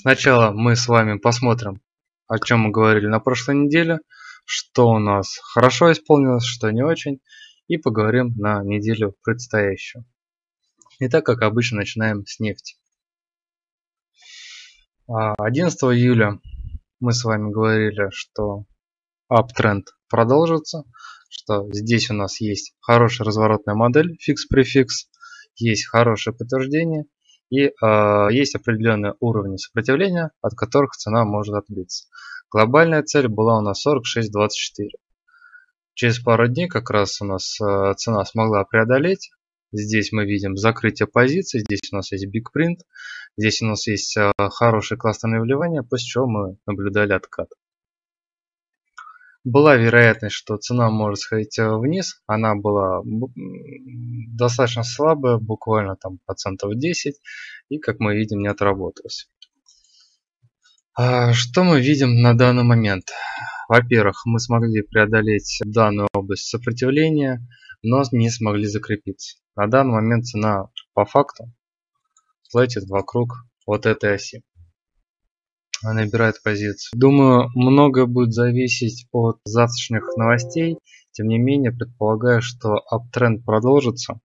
Сначала мы с вами посмотрим, о чем мы говорили на прошлой неделе, что у нас хорошо исполнилось, что не очень, и поговорим на неделю предстоящую. Итак, как обычно, начинаем с нефти. 11 а, июля мы с вами говорили, что uptrend продолжится, что здесь у нас есть хорошая разворотная модель фикс-префикс, есть хорошее подтверждение и э, есть определенные уровни сопротивления, от которых цена может отбиться. Глобальная цель была у нас 46.24. Через пару дней как раз у нас э, цена смогла преодолеть. Здесь мы видим закрытие позиций, здесь у нас есть big print, здесь у нас есть э, хорошее кластерное вливание, после чего мы наблюдали откат. Была вероятность, что цена может сходить э, вниз. Она была достаточно слабая, буквально там процентов 10. И, как мы видим, не отработалась. А что мы видим на данный момент? Во-первых, мы смогли преодолеть данную область сопротивления, но не смогли закрепиться. На данный момент цена по факту платит вокруг вот этой оси набирает позицию. Думаю, многое будет зависеть от завтрашних новостей. Тем не менее, предполагаю, что аптренд продолжится.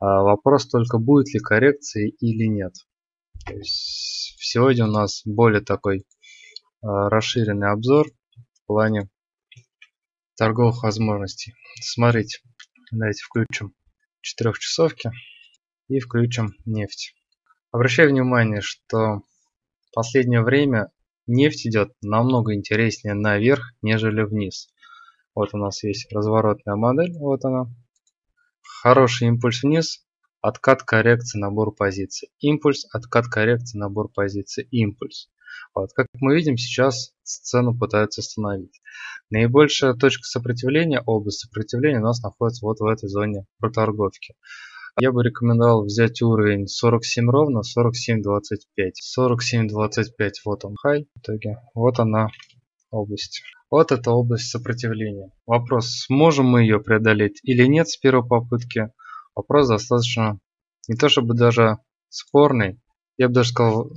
А вопрос только, будет ли коррекции или нет. Сегодня у нас более такой а, расширенный обзор в плане торговых возможностей. Смотрите, давайте включим четырехчасовки и включим нефть. Обращаю внимание, что в последнее время нефть идет намного интереснее наверх, нежели вниз. Вот у нас есть разворотная модель, вот она. Хороший импульс вниз, откат коррекции, набор позиций. Импульс, откат коррекции, набор позиций, импульс. Вот, как мы видим, сейчас цену пытаются остановить. Наибольшая точка сопротивления, область сопротивления у нас находится вот в этой зоне проторговки. Я бы рекомендовал взять уровень 47 ровно, 47.25. 47.25 вот он хай в итоге. Вот она область. Вот эта область сопротивления. Вопрос, сможем мы ее преодолеть или нет с первой попытки. Вопрос достаточно, не то чтобы даже спорный, я бы даже сказал,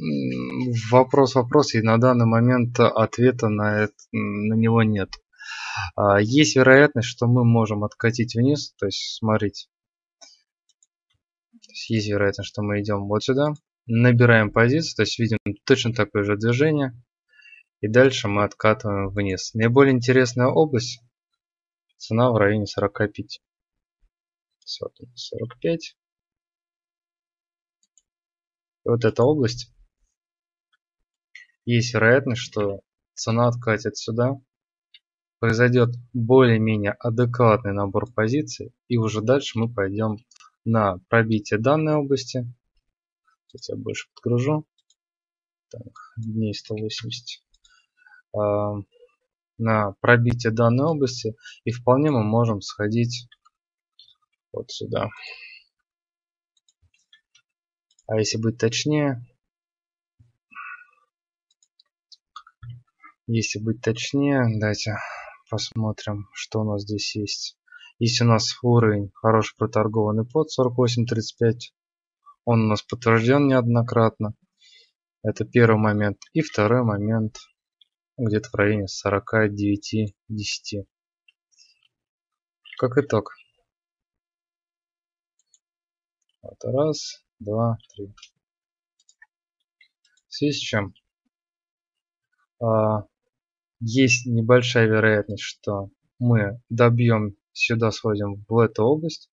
вопрос вопрос, и на данный момент ответа на, это, на него нет. А, есть вероятность, что мы можем откатить вниз, то есть смотрите, то есть есть вероятность, что мы идем вот сюда, набираем позицию, то есть видим точно такое же движение. И дальше мы откатываем вниз. Наиболее интересная область, цена в районе 45. 45. И вот эта область, есть вероятность, что цена откатит сюда, произойдет более-менее адекватный набор позиций, и уже дальше мы пойдем на пробитие данной области. Сейчас я больше подгружу. Так, дней 180. А, на пробитие данной области. И вполне мы можем сходить вот сюда. А если быть точнее, если быть точнее, давайте посмотрим, что у нас здесь есть. Если у нас уровень хороший проторгованный под 48.35, он у нас подтвержден неоднократно. Это первый момент. И второй момент где-то в районе 49.10. Как итог. Вот раз, два, три. В связи с чем? А, есть небольшая вероятность, что мы добьем сюда сводим в эту область.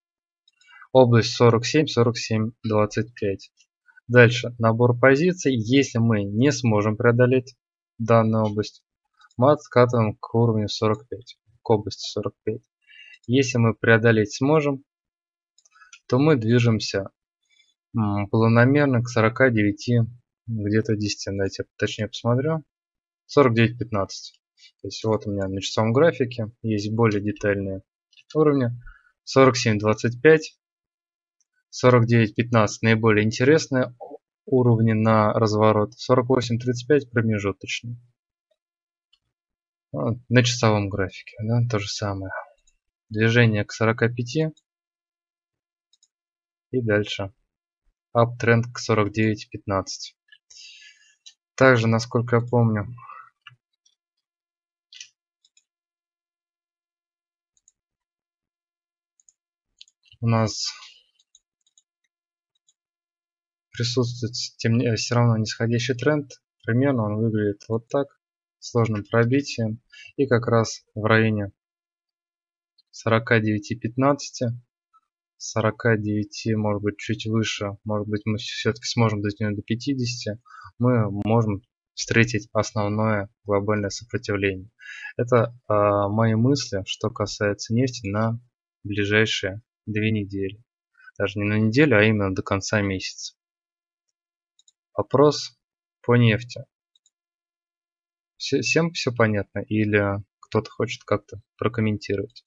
Область 47, 47, 25. Дальше набор позиций. Если мы не сможем преодолеть данную область, мы откатываем к уровню 45, к области 45. Если мы преодолеть сможем, то мы движемся планомерно к 49, где-то 10. Давайте точнее посмотрю. 49.15. То есть вот у меня на часовом графике есть более детальные уровня. 47.25, 49.15 наиболее интересные уровни на разворот. 48.35 промежуточный. Вот, на часовом графике, да, то же самое. Движение к 45 и дальше. Uptrend к 49.15. Также, насколько я помню, у нас присутствует тем, все равно нисходящий тренд. Примерно он выглядит вот так, сложным пробитием. И как раз в районе 49-15 49, может быть, чуть выше, может быть, мы все-таки сможем дотянуть до 50, мы можем встретить основное глобальное сопротивление. Это э, мои мысли, что касается нефти на ближайшие две недели. Даже не на неделю, а именно до конца месяца. Вопрос по нефти. Всем все понятно или кто-то хочет как-то прокомментировать?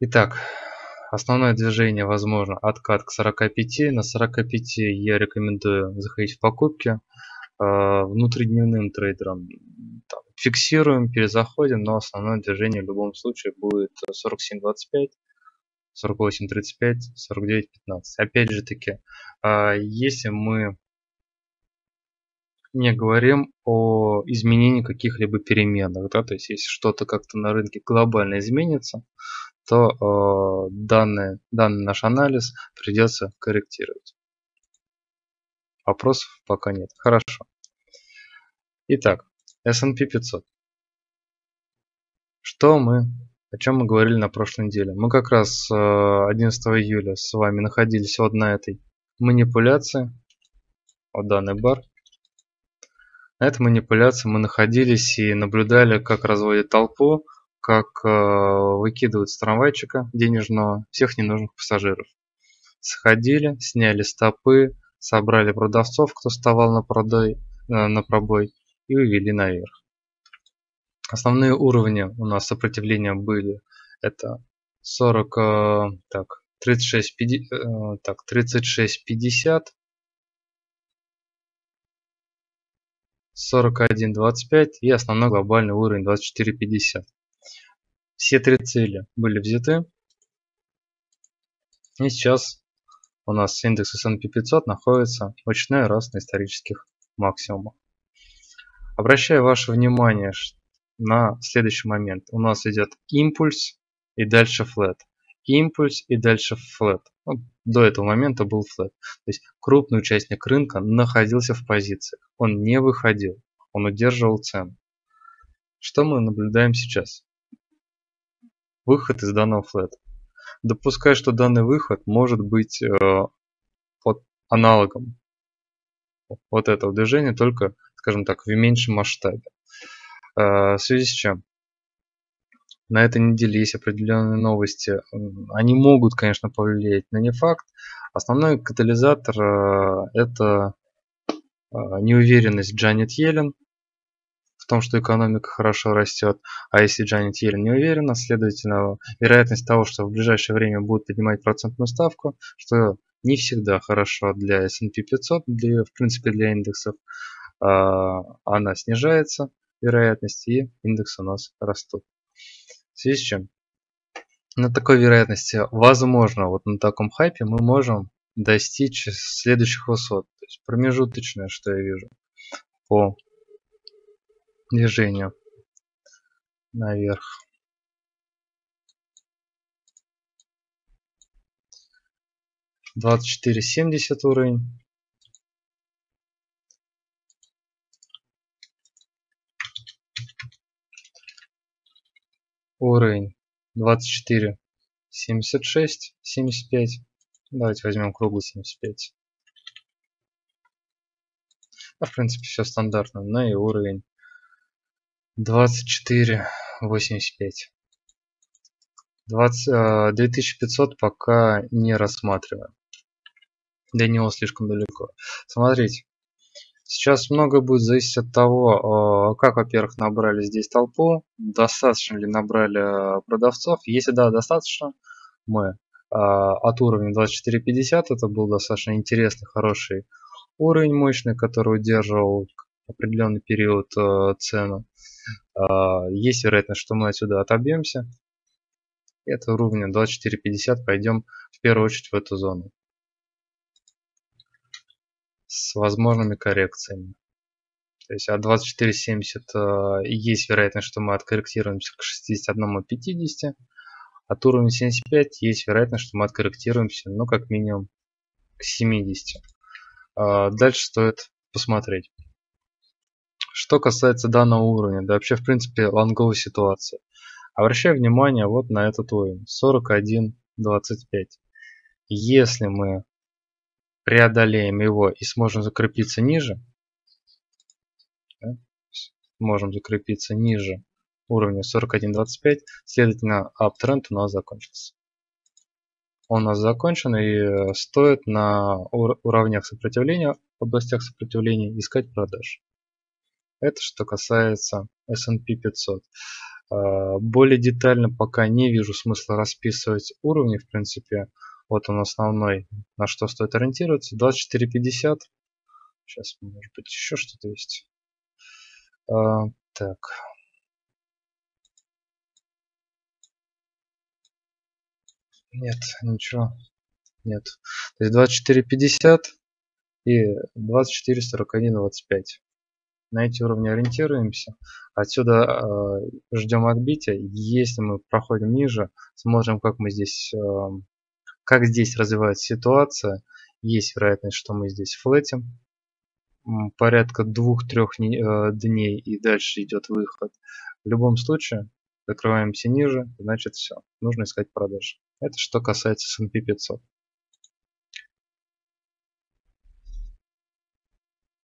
Итак, основное движение возможно откат к 45. На 45 я рекомендую заходить в покупки. А, внутридневным трейдерам там, фиксируем, перезаходим, но основное движение в любом случае будет 47.25, 48.35, 49.15. Опять же таки, а, если мы не говорим о изменении каких-либо переменных, да, то есть если что-то как-то на рынке глобально изменится, то э, данный, данный наш анализ придется корректировать. Вопросов пока нет. Хорошо. Итак, S&P 500. Что мы, о чем мы говорили на прошлой неделе? Мы как раз 11 э, июля с вами находились вот на этой манипуляции, вот данный бар. На этой манипуляции мы находились и наблюдали, как разводит толпу, как э, выкидывают с трамвайчика денежного всех ненужных пассажиров. Сходили, сняли стопы, собрали продавцов, кто вставал на, продой, э, на пробой и увели наверх. Основные уровни у нас сопротивления были это 40, э, так, 36, 50, так, 36, 50, 41, 25 и основной глобальный уровень 24, 50. Все три цели были взяты. И сейчас у нас индекс S&P 500 находится в очередной раз на исторических максимумах. Обращаю ваше внимание на следующий момент. У нас идет импульс и дальше флет. Импульс и дальше флет. Ну, до этого момента был флет. То есть крупный участник рынка находился в позициях. Он не выходил. Он удерживал цену. Что мы наблюдаем сейчас? выход из данного флета. Допускаю, что данный выход может быть э, под аналогом вот этого движения, только, скажем так, в меньшем масштабе. Э, в связи с чем? На этой неделе есть определенные новости. Они могут, конечно, повлиять, но не факт. Основной катализатор э, это неуверенность Джанет Йеллен том, что экономика хорошо растет, а если Джанет Йеллен не уверена, следовательно, вероятность того, что в ближайшее время будут поднимать процентную ставку, что не всегда хорошо для S&P 500, для, в принципе для индексов, а, она снижается, вероятность, и индексы у нас растут. В связи с чем? На такой вероятности, возможно, вот на таком хайпе мы можем достичь следующих высот. То есть промежуточное, что я вижу по движению наверх. Двадцать четыре семьдесят уровень. Уровень двадцать четыре семьдесят шесть семьдесят пять. Давайте возьмем круглый семьдесят пять. А в принципе все стандартно. Ну и уровень двадцать четыре восемьдесят пять. Двадцать две тысячи пятьсот пока не рассматриваем до него слишком далеко. Смотрите сейчас много будет зависеть от того как во-первых набрали здесь толпу достаточно ли набрали продавцов. Если да достаточно. Мы от уровня 24.50 это был достаточно интересный хороший уровень мощный который удерживал определенный период цену есть вероятность, что мы отсюда отобьемся. Это уровня 24.50. Пойдем в первую очередь в эту зону. с возможными коррекциями. То есть от 24.70 есть вероятность, что мы откорректируемся к 61.50. От уровня 75 есть вероятность, что мы откорректируемся, ну, как минимум, к 70. А, дальше стоит посмотреть. Что касается данного уровня, да вообще в принципе лонговой ситуации. Обращаю внимание вот на этот уровень 41.25. Если мы преодолеем его и сможем закрепиться ниже, да, можем закрепиться ниже уровня 41.25, следовательно, аптренд у нас закончился. Он у нас закончен и стоит на уровнях сопротивления, областях сопротивления искать продаж. Это что касается S&P 500. А, более детально пока не вижу смысла расписывать уровни, в принципе. Вот он основной, на что стоит ориентироваться. 24.50. Сейчас, может быть, еще что-то есть. А, так. Нет, ничего. Нет. То есть 24.50 и 24.41.25 на эти уровни ориентируемся. Отсюда э, ждем отбития. Если мы проходим ниже, смотрим, как мы здесь, э, как здесь развивается ситуация. Есть вероятность, что мы здесь флетим порядка двух-трех э, дней и дальше идет выход. В любом случае, закрываемся ниже, значит все, нужно искать продажи. Это что касается S&P 500.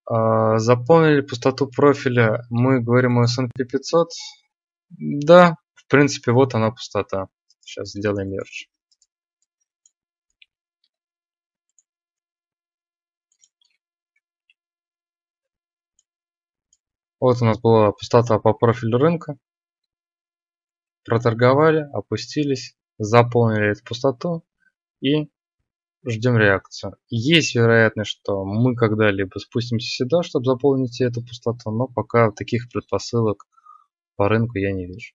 Заполнили пустоту профиля. Мы говорим о S&P 500. Да, в принципе, вот она пустота. Сейчас сделаем мерч. Вот у нас была пустота по профилю рынка. Проторговали, опустились, заполнили эту пустоту и ждем реакцию. Есть вероятность, что мы когда-либо спустимся сюда, чтобы заполнить эту пустоту, но пока таких предпосылок по рынку я не вижу.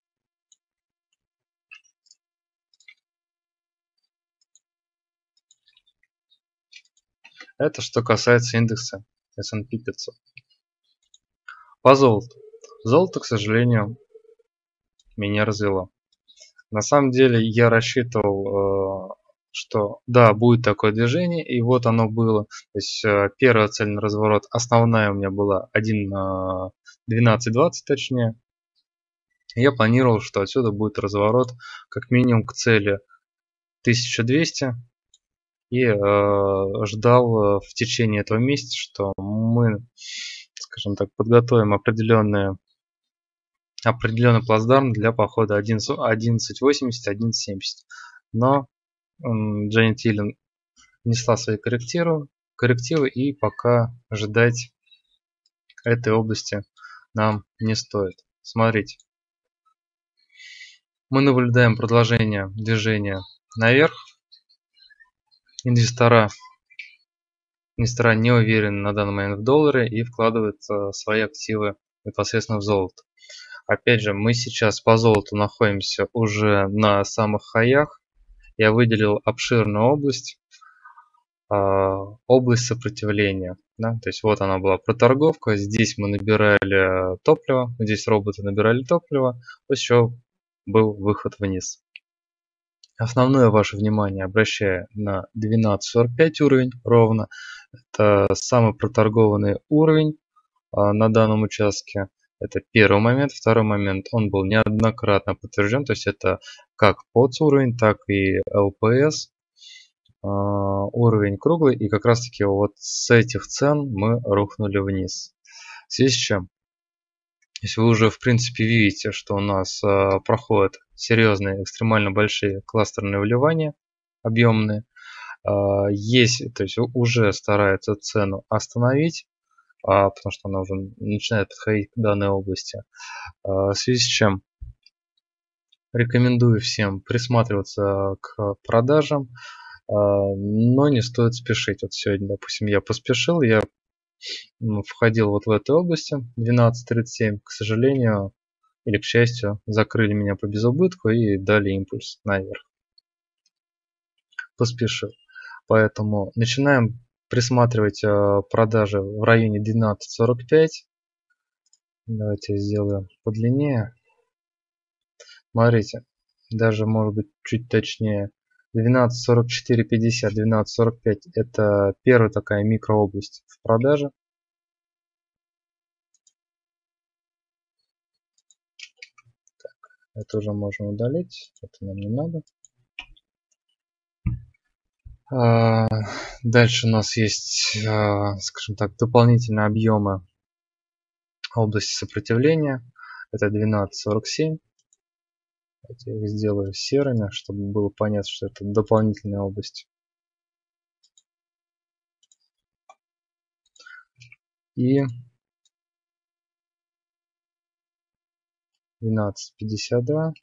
Это что касается индекса S&P 500. По золоту. Золото, к сожалению, меня развело. На самом деле я рассчитывал э, что да, будет такое движение, и вот оно было. То есть э, первая цель на разворот, основная у меня была 1 на 12-20 точнее. Я планировал, что отсюда будет разворот как минимум к цели 1200 и э, ждал э, в течение этого месяца, что мы, скажем так, подготовим определенные определенный плацдарм для похода 11.80, 11.70. Но Дженнет Йеллен внесла свои коррективы, коррективы и пока ждать этой области нам не стоит. Смотрите. Мы наблюдаем продолжение движения наверх. Инвестора, инвестора не уверены на данный момент в долларе и вкладывают э, свои активы непосредственно в золото. Опять же, мы сейчас по золоту находимся уже на самых хаях я выделил обширную область, а, область сопротивления. Да? То есть вот она была проторговка, здесь мы набирали топливо, здесь роботы набирали топливо, после чего был выход вниз. Основное ваше внимание обращаю на 12.45 уровень ровно. Это самый проторгованный уровень а, на данном участке. Это первый момент. Второй момент, он был неоднократно подтвержден, то есть это как POTS уровень, так и LPS а, уровень круглый. И как раз таки вот с этих цен мы рухнули вниз. В связи с чем? Если вы уже в принципе видите, что у нас а, проходят серьезные, экстремально большие кластерные вливания, объемные, а, есть, то есть уже старается цену остановить, потому что она уже начинает подходить к данной области. В связи с чем рекомендую всем присматриваться к продажам, а, но не стоит спешить. Вот сегодня, допустим, я поспешил, я входил вот в этой области 12.37, к сожалению, или к счастью, закрыли меня по безубытку и дали импульс наверх. Поспешил. Поэтому начинаем присматривать э, продажи в районе 12.45. Давайте сделаем подлиннее. Смотрите, даже может быть чуть точнее. 12.44.50, 12.45 это первая такая микрообласть в продаже. Так, это уже можно удалить, это нам не надо. А, дальше у нас есть, а, скажем так, дополнительные объемы области сопротивления. Это 12.47. Давайте я их сделаю серыми, чтобы было понятно, что это дополнительная область. И 12.52.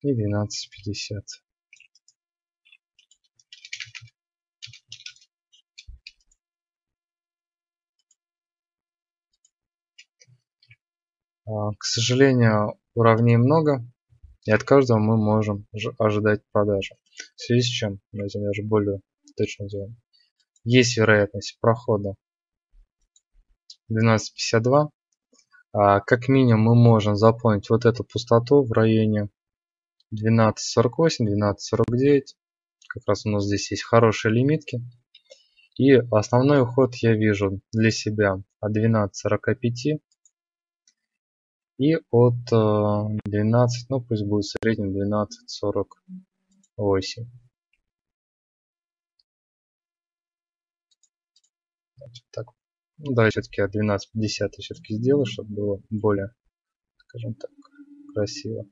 И 12.50. К сожалению, уровней много, и от каждого мы можем ожидать продажи. В связи с чем, давайте даже более точно сделаем. Есть вероятность прохода 12.52. А, как минимум мы можем заполнить вот эту пустоту в районе 12.48, 12.49. Как раз у нас здесь есть хорошие лимитки. И основной уход я вижу для себя от 12.45 и от 12, э, ну пусть будет в среднем 12.48. Так, ну, давай все-таки от 12.50 все-таки сделаю, чтобы было более, скажем так, красиво.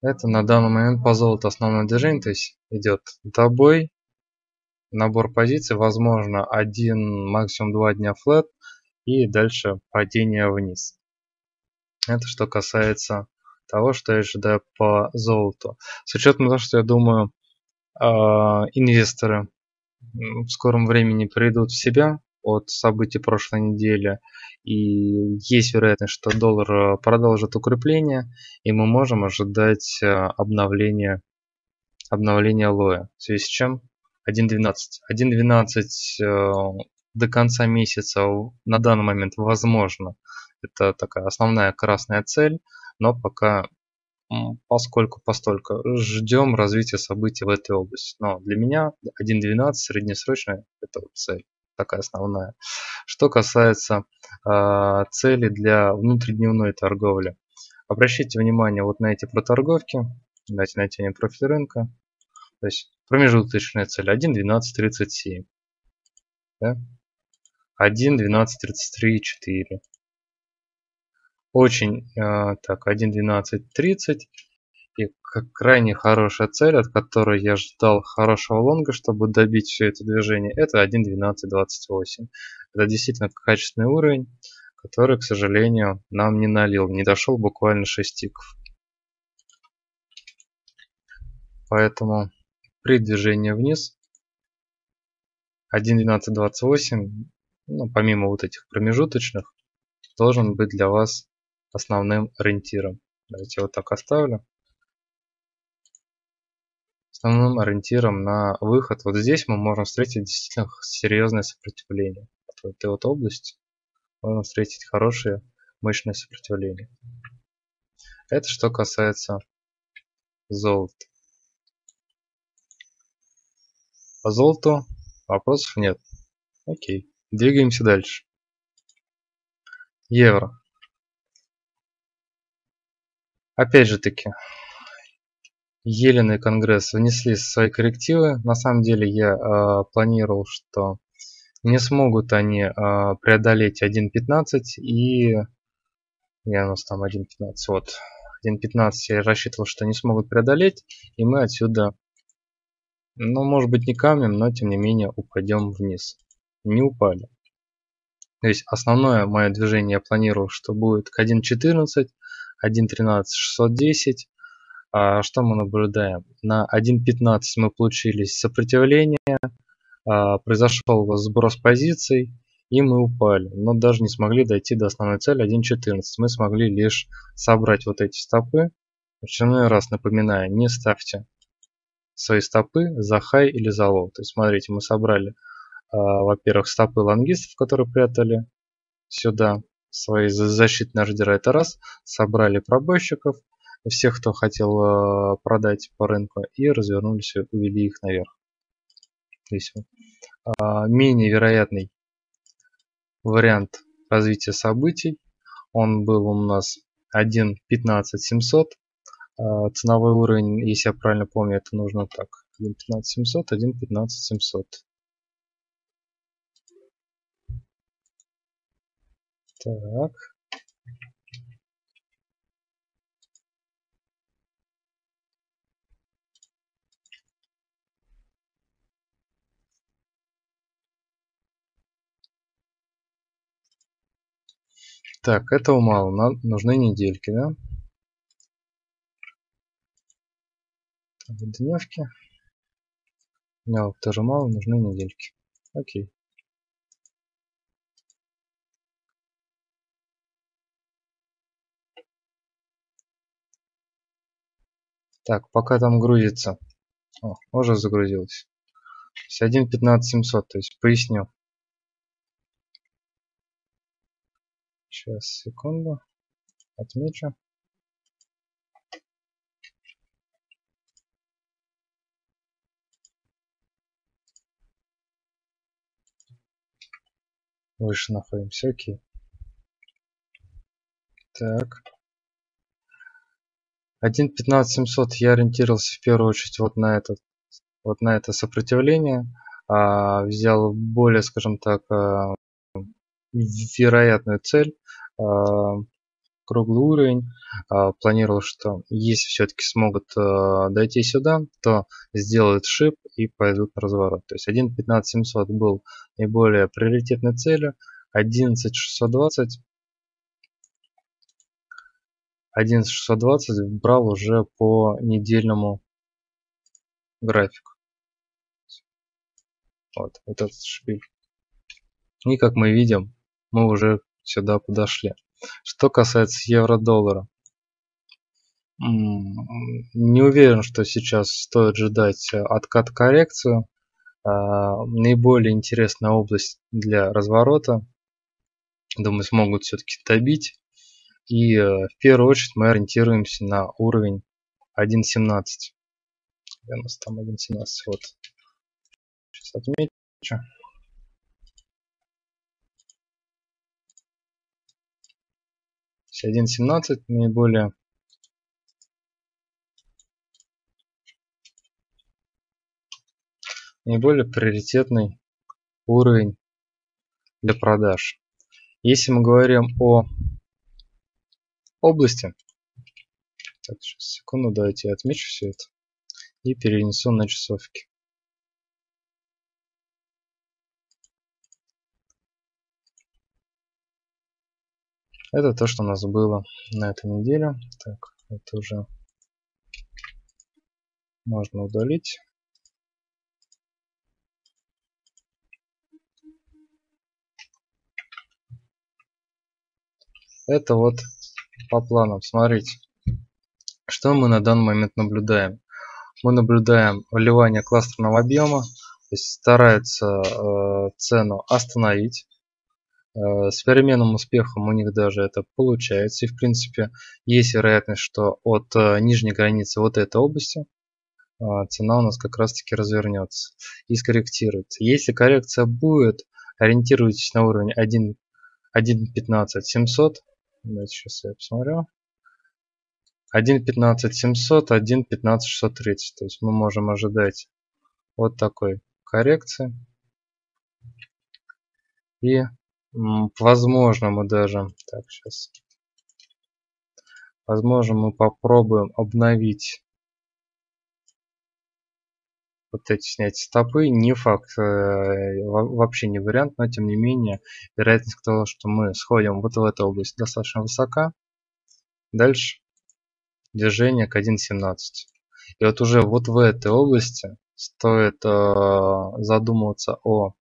Это на данный момент по золоту основное движение, то есть идет добой, набор позиций, возможно один, максимум два дня флет и дальше падение вниз. Это что касается того, что я ожидаю по золоту. С учетом того, что я думаю, а, инвесторы в скором времени придут в себя от событий прошлой недели и есть вероятность, что доллар продолжит укрепление, и мы можем ожидать э, обновления, обновления лоя. В связи с чем 1.12. 1.12 э, до конца месяца на данный момент возможно. Это такая основная красная цель, но пока поскольку постолько ждем развития событий в этой области. Но для меня 1.12 среднесрочная это цель такая основная. Что касается э, цели для внутридневной торговли. Обращайте внимание вот на эти проторговки. Давайте натянем профиль рынка. То есть промежуточная цель 1.12.37. Да? 1.12.33.4. Очень э, так 1.12.30 и крайне хорошая цель, от которой я ждал хорошего лонга, чтобы добить все это движение, это 1.12.28. Это действительно качественный уровень, который, к сожалению, нам не налил. Не дошел буквально 6 тиков. Поэтому при движении вниз 1.12.28, ну, помимо вот этих промежуточных, должен быть для вас основным ориентиром. Давайте вот так оставлю основным ориентиром на выход. Вот здесь мы можем встретить действительно серьезное сопротивление. Вот в этой вот области можем встретить хорошее мощное сопротивление. Это что касается золота. По золоту вопросов нет. Окей, двигаемся дальше. Евро. Опять же таки, Елен и Конгресс внесли свои коррективы. На самом деле я э, планировал, что не смогут они э, преодолеть 1.15 и... Я у нас там 1.15, вот. 1.15 я рассчитывал, что не смогут преодолеть, и мы отсюда, ну, может быть, не камнем, но тем не менее упадем вниз. Не упали. То есть основное мое движение я планировал, что будет к 1.14, 1.13, 610, а что мы наблюдаем? На 1.15 мы получили сопротивление, а, произошел сброс позиций, и мы упали. Но даже не смогли дойти до основной цели 1.14. Мы смогли лишь собрать вот эти стопы очередной раз напоминаю, не ставьте свои стопы за хай или за лоу. То есть смотрите, мы собрали, во-первых, стопы лонгистов, которые прятали сюда свои защитные ордера, это раз. Собрали пробойщиков, всех, кто хотел а, продать по рынку, и развернулись увели их наверх. Здесь вот. А, менее вероятный вариант развития событий. Он был у нас 1.15700. А, ценовой уровень, если я правильно помню, это нужно так. 1.15700, 1.15700. Так. Так, этого мало, нам нужны недельки, да? Дневки. Дневок тоже мало, нужны недельки. Окей. Так, пока там грузится. О, уже загрузилось. 1.15.700, то есть поясню. Сейчас, секунду. Отмечу. Выше находимся, окей. Так. 1.15.700 я ориентировался в первую очередь вот на этот вот на это сопротивление а, взял более скажем так а, вероятную цель а, круглый уровень а, планировал что если все-таки смогут а, дойти сюда то сделают шип и пойдут на разворот. То есть 1.15700 был наиболее приоритетной целью 11620 11620 брал уже по недельному графику вот, вот этот шпиль и как мы видим мы уже сюда подошли. Что касается евро-доллара. Не уверен, что сейчас стоит ждать э, откат коррекцию. А, наиболее интересная область для разворота. Думаю, смогут все-таки добить. И э, в первую очередь мы ориентируемся на уровень 1.17. Где у нас там 1.17? Вот. Сейчас отмечу. 1.17 наиболее наиболее приоритетный уровень для продаж. Если мы говорим о области, так, сейчас, секунду, давайте я отмечу все это и перенесу на часовки. Это то, что у нас было на этой неделе. Так, это уже можно удалить. Это вот по планам. Смотрите, что мы на данный момент наблюдаем. Мы наблюдаем вливание кластерного объема, то есть старается э, цену остановить Э, с переменным успехом у них даже это получается. И в принципе есть вероятность, что от э, нижней границы вот этой области э, цена у нас как раз таки развернется и скорректируется. Если коррекция будет, ориентируйтесь на уровень 1, 1.15 700. Давайте сейчас я посмотрю. 1.15 700, 1.15 630. То есть мы можем ожидать вот такой коррекции. И Возможно, мы даже... Так, сейчас. Возможно, мы попробуем обновить вот эти снять стопы. Не факт, э, вообще не вариант, но тем не менее, вероятность того, что мы сходим вот в эту область достаточно высока. Дальше движение к 1.17. И вот уже вот в этой области стоит э, задумываться о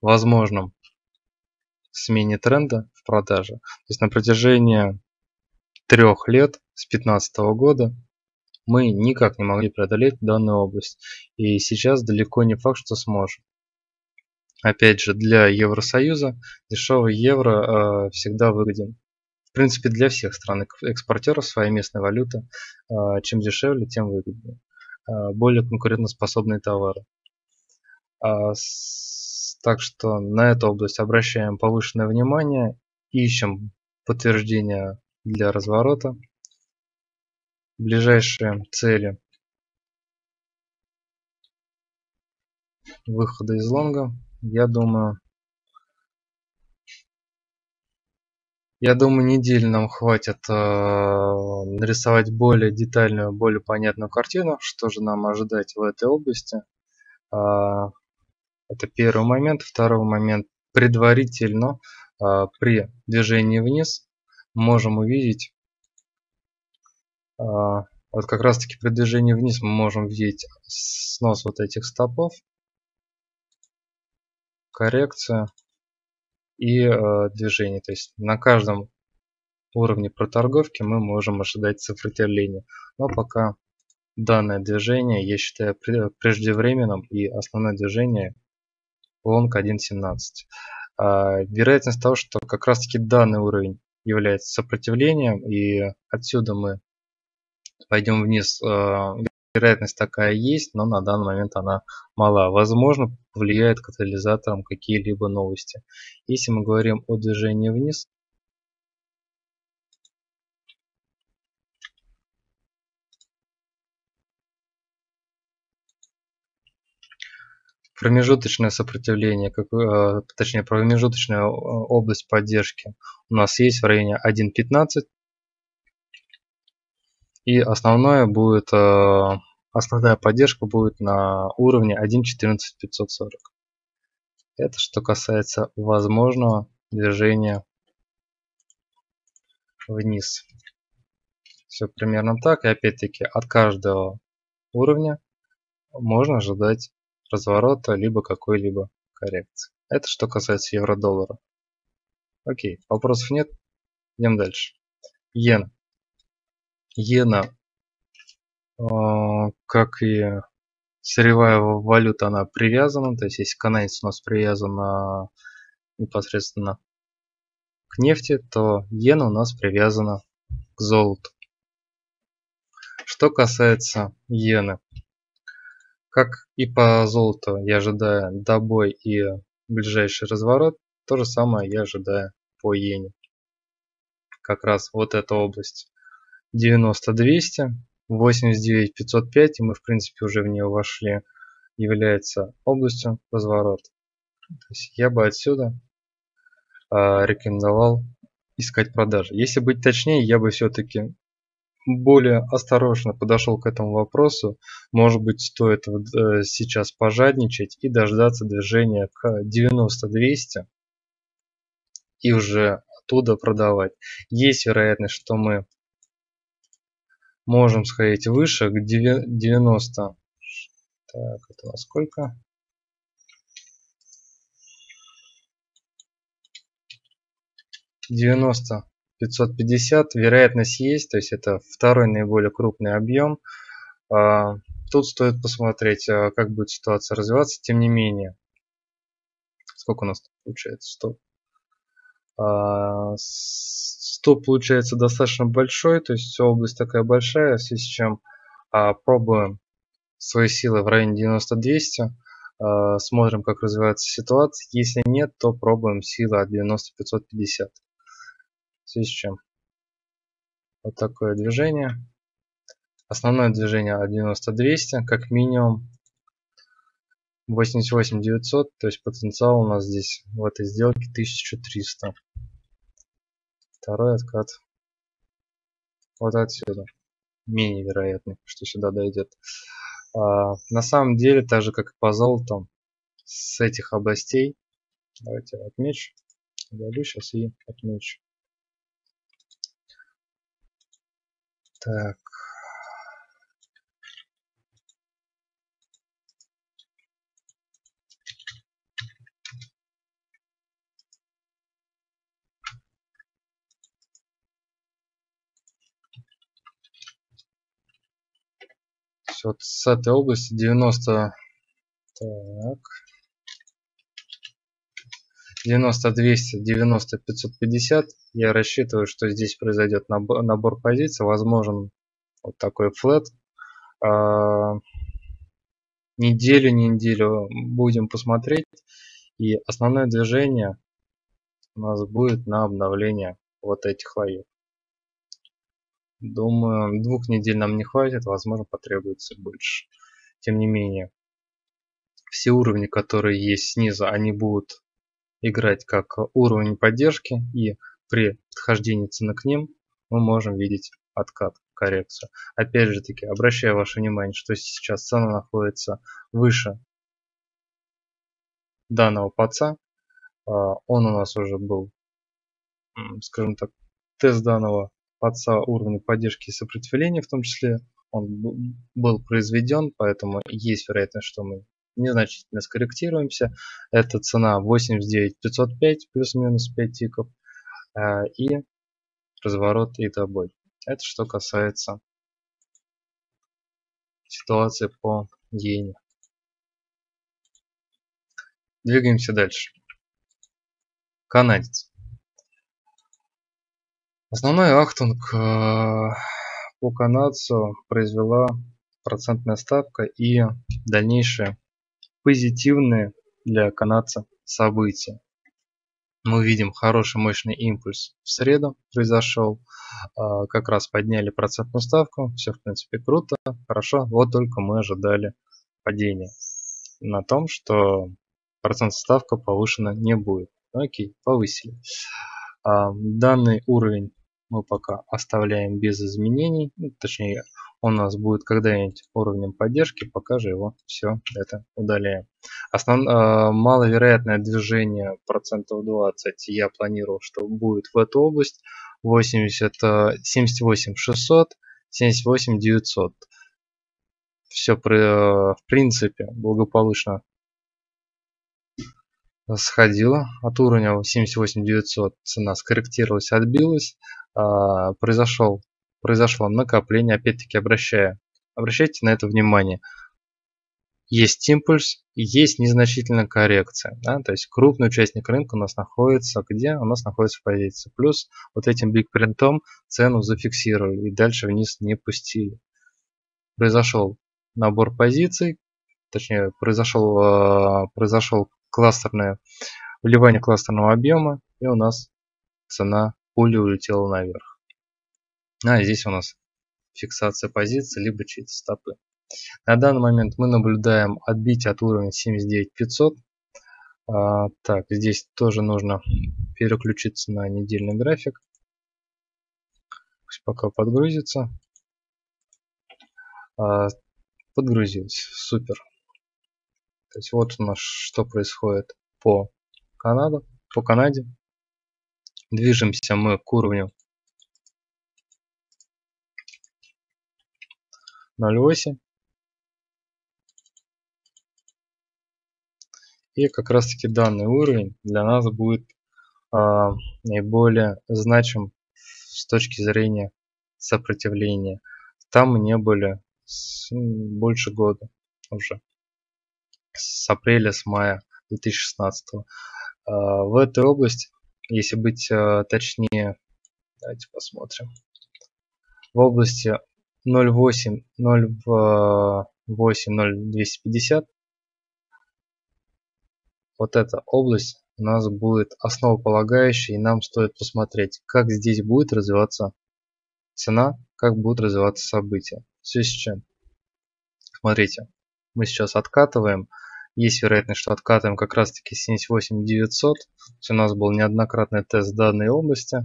возможном смене тренда в продаже. То есть на протяжении трех лет, с 2015 года, мы никак не могли преодолеть данную область. И сейчас далеко не факт, что сможем. Опять же, для Евросоюза дешевый евро э, всегда выгоден. В принципе, для всех стран экспортеров своя местная валюта. Э, чем дешевле, тем выгоднее. Э, более конкурентоспособные товары. Э, с, так что на эту область обращаем повышенное внимание. Ищем подтверждение для разворота. Ближайшие цели выхода из лонга я думаю, я думаю, недели нам хватит э, нарисовать более детальную, более понятную картину, что же нам ожидать в этой области. Э, это первый момент. Второй момент. Предварительно э, при движении вниз можем увидеть, вот как раз таки при движении вниз мы можем видеть снос вот этих стопов коррекция и э, движение. То есть на каждом уровне проторговки мы можем ожидать сопротивления. Но пока данное движение я считаю преждевременным и основное движение лонг 1.17. А, вероятность того, что как раз таки данный уровень является сопротивлением и отсюда мы пойдем вниз э, вероятность такая есть, но на данный момент она мала. Возможно, повлияет катализатором какие-либо новости. Если мы говорим о движении вниз, промежуточное сопротивление, как, э, точнее промежуточная э, область поддержки у нас есть в районе 1.15 и основное будет, э, основная поддержка будет на уровне 1.14.540. Это что касается возможного движения вниз. Все примерно так. И опять-таки от каждого уровня можно ожидать разворота либо какой-либо коррекции. Это что касается евро-доллара. Окей, вопросов нет. Идем дальше. Йен иена а, как и сырьевая валюта, она привязана. То есть, если канадец у нас привязан непосредственно к нефти, то иена у нас привязана к золоту. Что касается иены, как и по золоту, я ожидаю добой и ближайший разворот, то же самое я ожидаю по иене. Как раз вот эта область 90 200 89 505 и мы в принципе уже в нее вошли. Является областью разворота то есть я бы отсюда э, рекомендовал искать продажи. Если быть точнее я бы все-таки более осторожно подошел к этому вопросу. Может быть стоит э, сейчас пожадничать и дождаться движения к 90 200 и уже оттуда продавать. Есть вероятность что мы можем сходить выше к 90 так это во сколько? девяносто пятьсот пятьдесят. Вероятность есть то есть это второй наиболее крупный объем. А, тут стоит посмотреть а, как будет ситуация развиваться. Тем не менее сколько у нас получается? 100 стоп получается достаточно большой, то есть область такая большая, в связи с чем а, пробуем свои силы в районе 90-200, а, смотрим как развивается ситуация, если нет, то пробуем силы от 90-550. В связи с чем вот такое движение. Основное движение от 90-200, как минимум 88 900, то есть потенциал у нас здесь в этой сделке 1300 второй откат. Вот отсюда. Менее вероятный что сюда дойдет. А, на самом деле так же как и по золоту с этих областей давайте отмечу удалю сейчас и отмечу. Так вот с этой области 90 так. 90 200 90 550 я рассчитываю что здесь произойдет набор, набор позиций. Возможен вот такой флет а, неделю неделю будем посмотреть. И основное движение у нас будет на обновление вот этих лоев думаю двух недель нам не хватит возможно потребуется больше тем не менее все уровни которые есть снизу они будут играть как уровень поддержки и при подхождении цены к ним мы можем видеть откат, коррекцию. Опять же таки, обращаю ваше внимание, что сейчас цена находится выше данного паца. А, он у нас уже был, скажем так, тест данного паца уровня поддержки и сопротивления в том числе. Он был произведен, поэтому есть вероятность, что мы незначительно скорректируемся. Это цена 89 505 плюс-минус 5 тиков а, и разворот и добой. Это что касается ситуации по иене. Двигаемся дальше. Канадец. Основной ахтунг а, по канадцу произвела процентная ставка и дальнейшее позитивные для канадца события. Мы видим хороший мощный импульс в среду произошел. А, как раз подняли процентную ставку. Все в принципе круто, хорошо. Вот только мы ожидали падения на том, что процентная ставка повышена не будет. Окей, повысили. А, данный уровень мы пока оставляем без изменений. Ну, точнее, он у нас будет когда-нибудь уровнем поддержки, пока же его все это удаляем. Основ... Э, маловероятное движение процентов 20 я планировал, что будет в эту область 80, 78 600, 78 900. Все в принципе благополучно сходила от уровня 78 900 цена скорректировалась отбилась а, произошел произошло накопление, опять-таки обращая, обращайте на это внимание. Есть импульс, есть незначительная коррекция. Да? То есть крупный участник рынка у нас находится где? У нас находится в позиции. Плюс вот этим биг принтом цену зафиксировали и дальше вниз не пустили. Произошел набор позиций, точнее произошел, а, произошел кластерное вливание кластерного объема и у нас цена пули улетела наверх. А здесь у нас фиксация позиции, либо чьи-то стопы. На данный момент мы наблюдаем отбитие от уровня 79500. А, так, здесь тоже нужно переключиться на недельный график. Пусть пока подгрузится. А, подгрузилось, супер. То есть вот у нас что происходит по Канаде. По Канаде. Движемся мы к уровню 0.8. И как раз таки данный уровень для нас будет а, наиболее значим с точки зрения сопротивления. Там мы не были больше года уже. С апреля, с мая 2016. А, в этой области, если быть а, точнее, давайте посмотрим. В области 0.8, 0.8, 0.250. Вот эта область у нас будет основополагающей, и нам стоит посмотреть, как здесь будет развиваться цена, как будут развиваться события. Все с чем. Смотрите, мы сейчас откатываем. Есть вероятность, что откатываем как раз таки 78900. У нас был неоднократный тест данной области.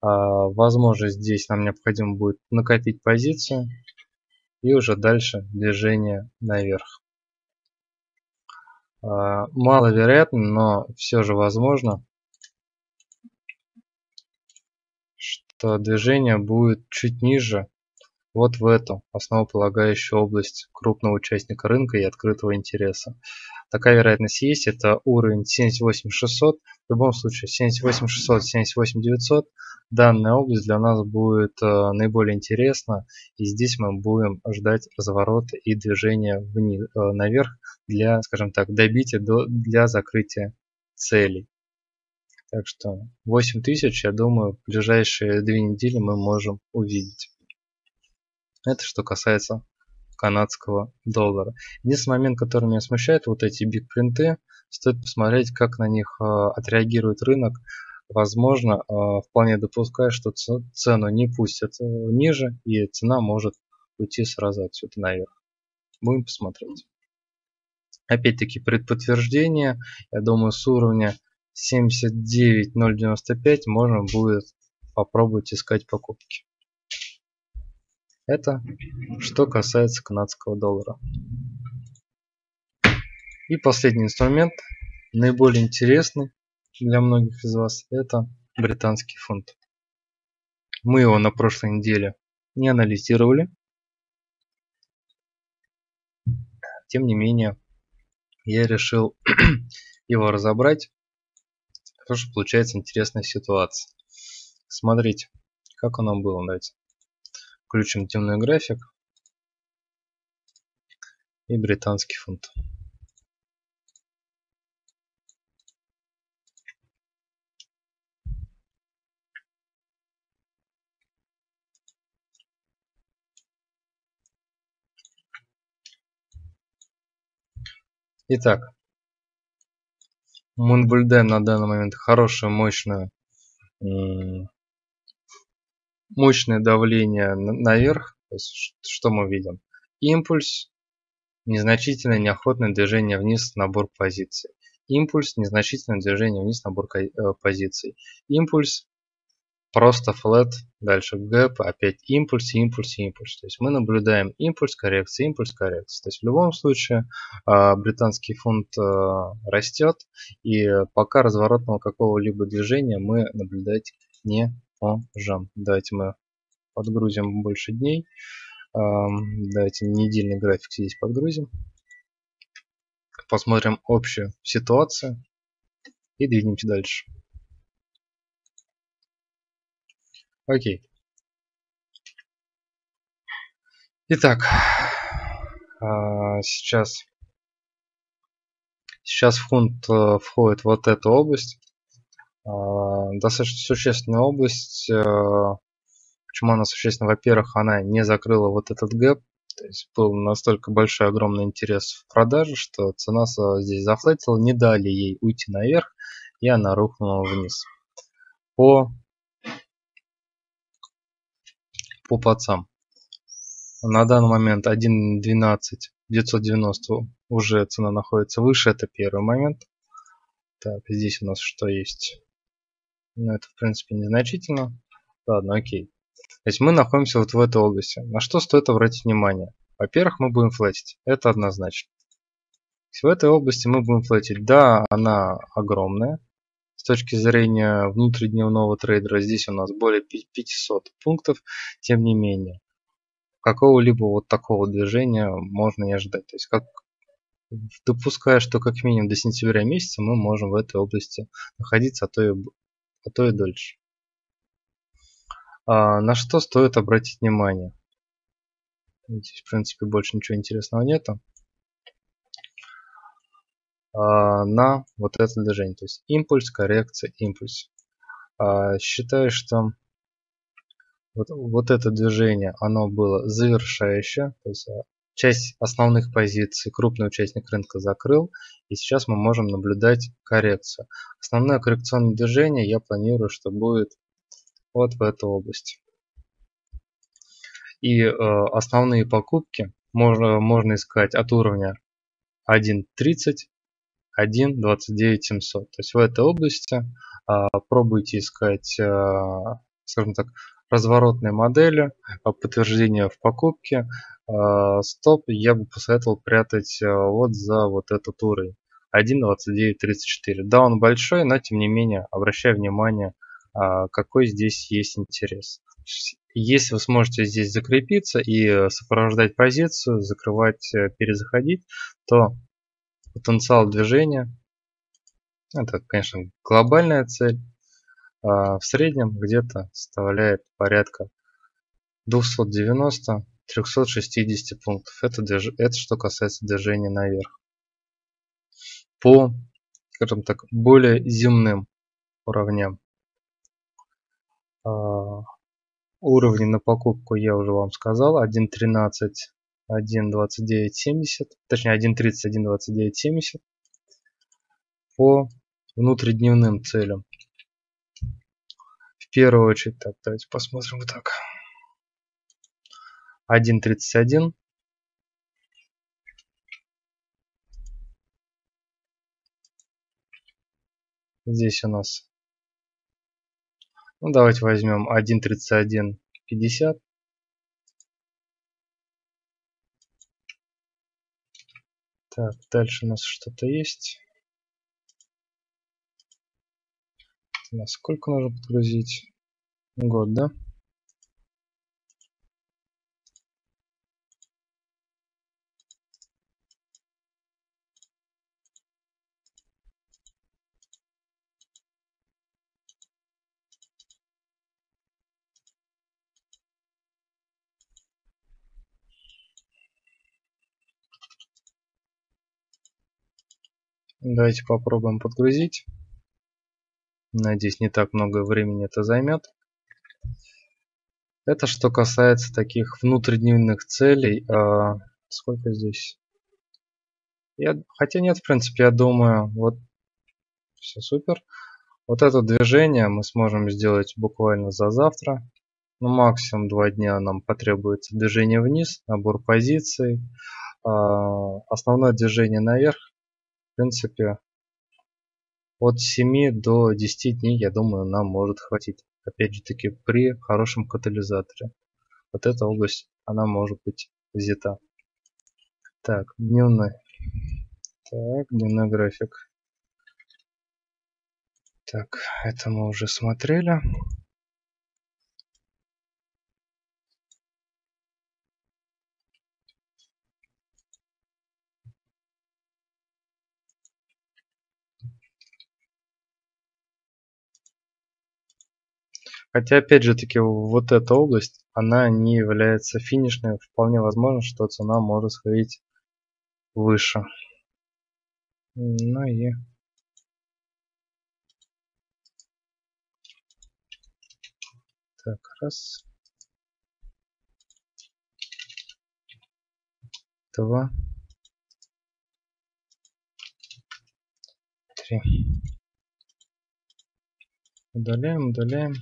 А, возможно, здесь нам необходимо будет накопить позицию и уже дальше движение наверх. А, маловероятно, но все же возможно, что движение будет чуть ниже вот в эту основополагающую область крупного участника рынка и открытого интереса. Такая вероятность есть, это уровень 78600, в любом случае 78600, 78900 данная область для нас будет э, наиболее интересна. И здесь мы будем ждать разворота и движения вниз, э, наверх для, скажем так, добития до, для закрытия целей. Так что 8000, я думаю, в ближайшие две недели мы можем увидеть. Это что касается канадского доллара. Единственный момент, который меня смущает, вот эти биг-принты, стоит посмотреть, как на них э, отреагирует рынок. Возможно, э, вполне допускаю, что цену не пустят э, ниже, и цена может уйти сразу отсюда наверх. Будем посмотреть. Опять-таки предподтверждение, я думаю, с уровня 79.095 можно будет попробовать искать покупки. Это что касается канадского доллара. И последний инструмент, наиболее интересный для многих из вас, это британский фунт. Мы его на прошлой неделе не анализировали. Тем не менее, я решил его разобрать, потому что получается интересная ситуация. Смотрите, как оно было. Давайте Включим темный график и британский фунт. Итак, мы наблюдаем на данный момент хорошую, мощную мощное давление наверх. То есть, что мы видим? Импульс, незначительное неохотное движение вниз, набор позиций. Импульс, незначительное движение вниз, набор э, позиций. Импульс, просто флет, дальше гэп, опять импульс, импульс, импульс. То есть мы наблюдаем импульс, коррекция, импульс, коррекция. То есть в любом случае а, британский фунт а, растет, и пока разворотного какого-либо движения мы наблюдать не можем. Давайте мы подгрузим больше дней. Давайте недельный график здесь подгрузим. Посмотрим общую ситуацию и двинемся дальше. Окей. Итак, а, сейчас, сейчас фунт э, входит вот эта область. А, достаточно существенная область. Э, почему она существенна? Во-первых, она не закрыла вот этот гэп. То есть был настолько большой, огромный интерес в продаже, что цена здесь зафлетила, не дали ей уйти наверх, и она рухнула вниз. По, по пацам. На данный момент 1.12 990 уже цена находится выше, это первый момент. Так, здесь у нас что есть? Но это, в принципе, незначительно. Ладно, окей. То есть мы находимся вот в этой области. На что стоит обратить внимание? Во-первых, мы будем флетить. Это однозначно. В этой области мы будем флетить. Да, она огромная. С точки зрения внутридневного трейдера здесь у нас более 500 пунктов. Тем не менее, какого-либо вот такого движения можно не ожидать. То есть как допуская, что как минимум до сентября месяца мы можем в этой области находиться, а то и а то и дольше. А, на что стоит обратить внимание? Здесь, в принципе, больше ничего интересного нету. А, на вот это движение. То есть импульс, коррекция, импульс. А, считаю, что вот, вот это движение, оно было завершающее. То есть а, часть основных позиций крупный участник рынка закрыл. И сейчас мы можем наблюдать коррекцию. Основное коррекционное движение я планирую, что будет вот в эту область. И э, основные покупки можно, можно искать от уровня 1.30, 1.29 700. То есть в этой области э, пробуйте искать, э, скажем так, разворотные модели, подтверждение в покупке, а, стоп я бы посоветовал прятать а, вот за вот этот уровень 1.2934. Да, он большой, но тем не менее обращаю внимание, а, какой здесь есть интерес. Если вы сможете здесь закрепиться и сопровождать позицию, закрывать, э, перезаходить, то потенциал движения, это, конечно, глобальная цель, в среднем где-то составляет порядка 290-360 пунктов. Это, это что касается движения наверх. По, скажем так, более земным уровням. А, уровни на покупку я уже вам сказал. 1.13, 1.29.70, точнее 1.30, 1.29.70. По внутридневным целям. В первую очередь, так, давайте посмотрим вот так. 1.31. Здесь у нас, ну давайте возьмем 1.31.50. Так, дальше у нас что-то есть. Насколько нужно подгрузить? Год, да? Давайте попробуем подгрузить. Надеюсь, не так много времени это займет. Это что касается таких внутридневных целей. А, сколько здесь? Я, хотя нет, в принципе, я думаю, вот все супер. Вот это движение мы сможем сделать буквально за завтра. Ну, максимум два дня нам потребуется движение вниз, набор позиций. А, основное движение наверх, в принципе, от 7 до 10 дней, я думаю, нам может хватить. Опять же таки, при хорошем катализаторе. Вот эта область, она может быть взята. Так, дневной. Так, дневной график. Так, это мы уже смотрели. Хотя, опять же таки, вот эта область, она не является финишной. Вполне возможно, что цена может сходить выше. Ну и... Так, раз. Два. Три. Удаляем, удаляем.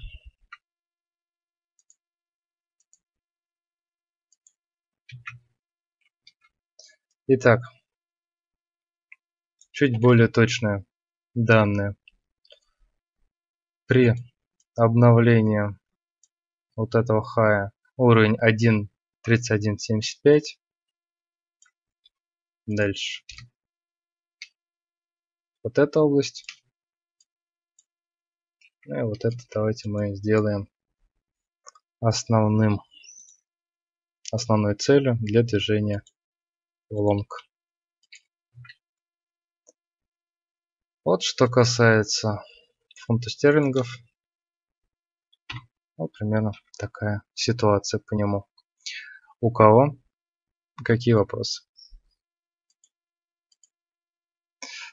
Итак, чуть более точные данные. При обновлении вот этого хая уровень 1.3175. Дальше. Вот эта область. Ну и вот это давайте мы сделаем основным основной целью для движения лонг. Вот что касается фунта стерлингов. Вот примерно такая ситуация по нему. У кого какие вопросы?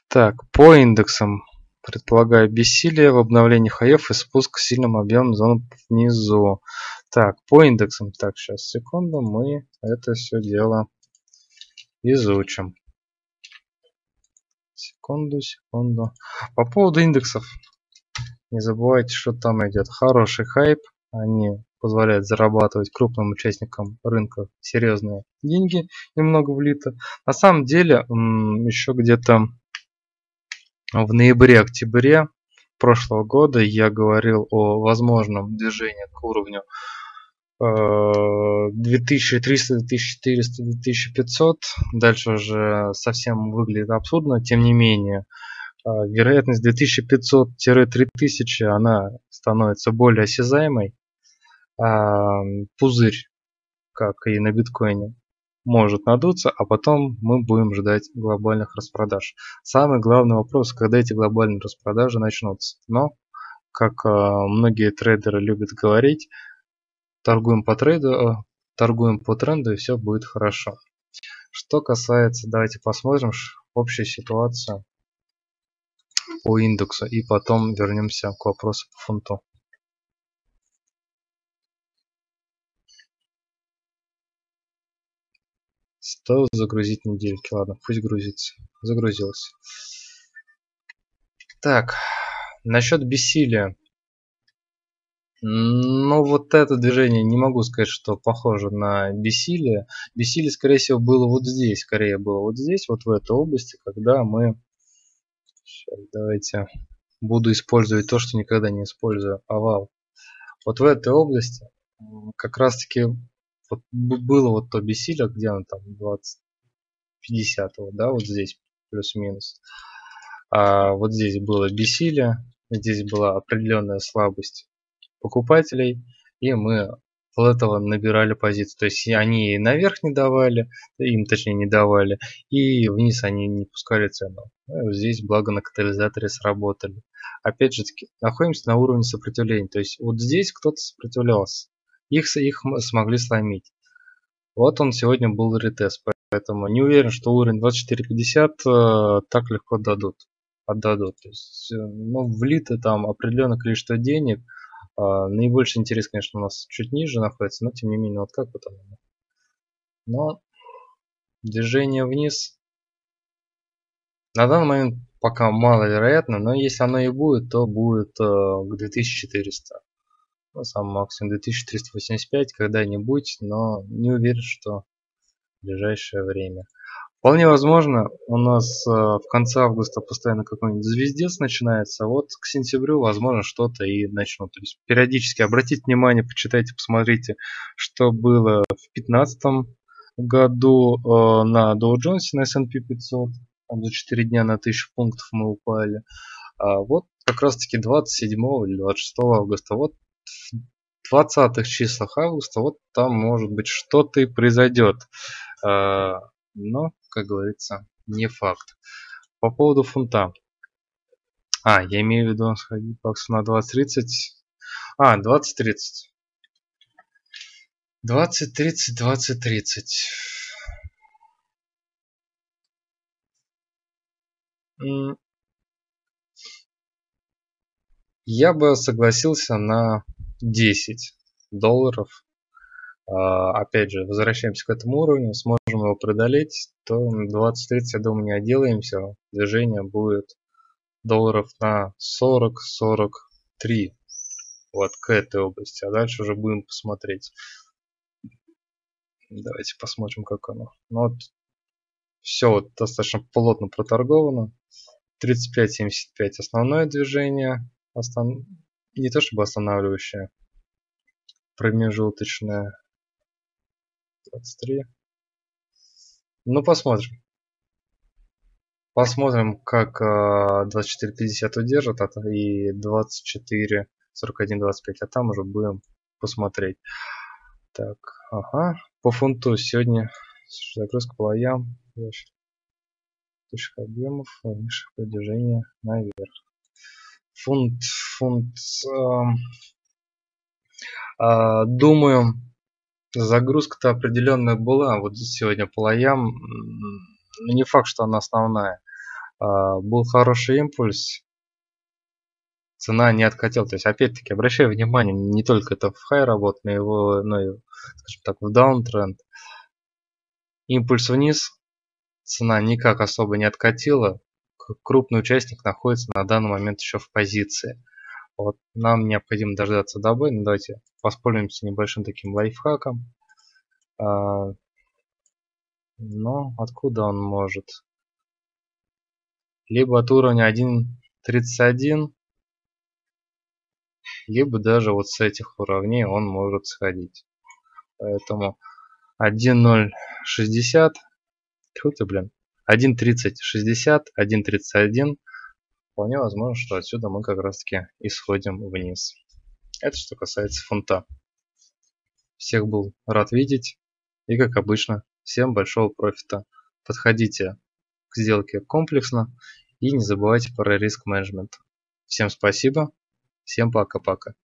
Так, по индексам предполагаю бессилие в обновлении хаев и спуск сильным объемом зон внизу. Так, по индексам. Так, сейчас, секунду, мы это все дело изучим. Секунду, секунду. По поводу индексов. Не забывайте, что там идет хороший хайп. Они позволяют зарабатывать крупным участникам рынка серьезные деньги, немного влито. На самом деле, еще где-то в ноябре-октябре прошлого года я говорил о возможном движении к уровню 2300, 2400, 2500. Дальше уже совсем выглядит абсурдно. Тем не менее, э, вероятность 2500-3000 она становится более осязаемой. А, пузырь, как и на биткоине, может надуться, а потом мы будем ждать глобальных распродаж. Самый главный вопрос, когда эти глобальные распродажи начнутся. Но как многие трейдеры любят говорить, торгуем по трейду, торгуем по тренду и все будет хорошо. Что касается, давайте посмотрим общую ситуацию по индексу и потом вернемся к вопросу по фунту. Стоило загрузить недельки. Ладно, пусть грузится. Загрузилось. Так, насчет бессилия. Ну, вот это движение не могу сказать, что похоже на бессилие. Бессилие, скорее всего, было вот здесь. Скорее было вот здесь, вот в этой области, когда мы... Сейчас, давайте буду использовать то, что никогда не использую. Овал. Вот в этой области как раз-таки вот было вот то бессилие, где он там 20, 50, да, вот здесь плюс-минус. А вот здесь было бессилие, здесь была определенная слабость покупателей, и мы пол этого набирали позицию. То есть они наверх не давали, им точнее не давали, и вниз они не пускали цену. Ну, здесь благо на катализаторе сработали. Опять же таки, находимся на уровне сопротивления. То есть вот здесь кто-то сопротивлялся. Их, их смогли сломить. Вот он сегодня был ретест, поэтому не уверен, что уровень 24.50 э, так легко дадут, отдадут. То есть, э, ну, влито там определенное количество денег, а, наибольший интерес, конечно, у нас чуть ниже находится, но тем не менее, вот как вот оно. Но движение вниз на данный момент пока маловероятно, но если оно и будет, то будет э, к 2400. Ну, сам максимум 2385 когда-нибудь, но не уверен, что в ближайшее время. Вполне возможно, у нас э, в конце августа постоянно какой-нибудь звездец начинается, вот к сентябрю, возможно, что-то и начнут. То есть периодически обратите внимание, почитайте, посмотрите, что было в 2015 году э, на Dow Jones, на S&P 500. Там за 4 дня на 1000 пунктов мы упали. А вот как раз таки 27 или 26 августа, вот 20 числах августа, вот там может быть что-то и произойдет. А, но как говорится, не факт. По поводу фунта. А, я имею в виду сходить баксу на 20-30. А, 20-30. 20-30, 20-30. Я бы согласился на 10 долларов а, опять же, возвращаемся к этому уровню, сможем его преодолеть, то 20-30, я думаю, не отделаемся. Движение будет долларов на 40-43 вот к этой области, а дальше уже будем посмотреть. Давайте посмотрим, как оно. Ну, вот все вот достаточно плотно проторговано. 35-75 основное движение, остан... не то чтобы останавливающее, промежуточное 23. Ну, посмотрим. Посмотрим, как 24.50 удержит и 24, 41, 25, а там уже будем посмотреть. Так, ага. По фунту сегодня загрузка по лоям, объемов, низших продвижения наверх. Фунт, фунт, э, э, думаю, Загрузка-то определенная была. Вот сегодня по лоям. Не факт, что она основная. А, был хороший импульс. Цена не откатила. То есть, опять-таки, обращаю внимание, не только это в хай работает, но, его, но и, скажем так, в даунтренд. Импульс вниз. Цена никак особо не откатила. Крупный участник находится на данный момент еще в позиции. Вот нам необходимо дождаться добы. Ну, давайте воспользуемся небольшим таким лайфхаком. А, но откуда он может? Либо от уровня 1.31, либо даже вот с этих уровней он может сходить. Поэтому 1.060, тьфу ты, блин, 1.3060, 1.31 Вполне возможно, что отсюда мы как раз таки исходим вниз. Это что касается фунта. Всех был рад видеть. И как обычно, всем большого профита. Подходите к сделке комплексно и не забывайте про риск менеджмент. Всем спасибо. Всем пока-пока.